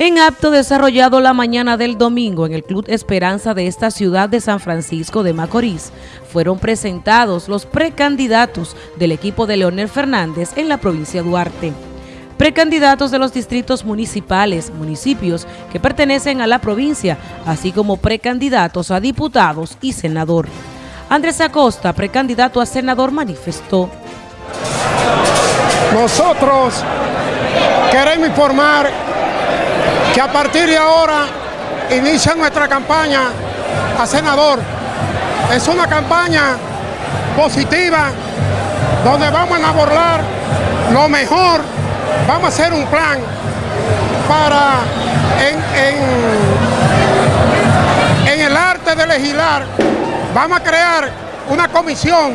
En acto desarrollado la mañana del domingo en el Club Esperanza de esta ciudad de San Francisco de Macorís, fueron presentados los precandidatos del equipo de Leonel Fernández en la provincia de Duarte. Precandidatos de los distritos municipales, municipios que pertenecen a la provincia, así como precandidatos a diputados y senador. Andrés Acosta, precandidato a senador, manifestó. Nosotros queremos informar que a partir de ahora inicia nuestra campaña a senador. Es una campaña positiva donde vamos a abordar lo mejor, vamos a hacer un plan para en, en el arte de legislar, vamos a crear una comisión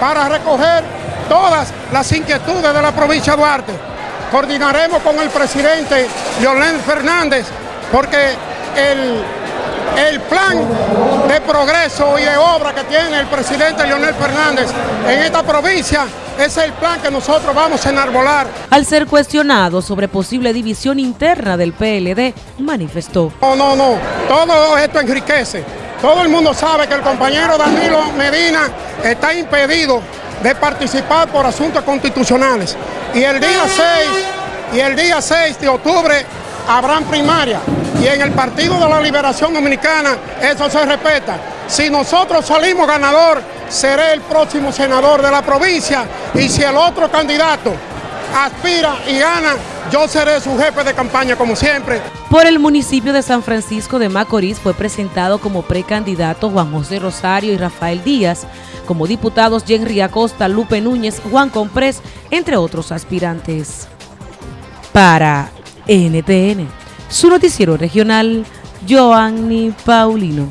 para recoger todas las inquietudes de la provincia de Duarte coordinaremos con el presidente Leonel Fernández porque el, el plan de progreso y de obra que tiene el presidente Leonel Fernández en esta provincia es el plan que nosotros vamos a enarbolar. Al ser cuestionado sobre posible división interna del PLD, manifestó. No, no, no, todo esto enriquece. Todo el mundo sabe que el compañero Danilo Medina está impedido de participar por asuntos constitucionales. Y el día 6, y el día 6 de octubre habrán primaria. Y en el Partido de la Liberación Dominicana eso se respeta. Si nosotros salimos ganador, seré el próximo senador de la provincia. Y si el otro candidato aspira y gana, yo seré su jefe de campaña como siempre. Por el municipio de San Francisco de Macorís fue presentado como precandidato Juan José Rosario y Rafael Díaz, como diputados Henry Acosta, Lupe Núñez, Juan Comprés, entre otros aspirantes. Para NTN, su noticiero regional, Joanny Paulino.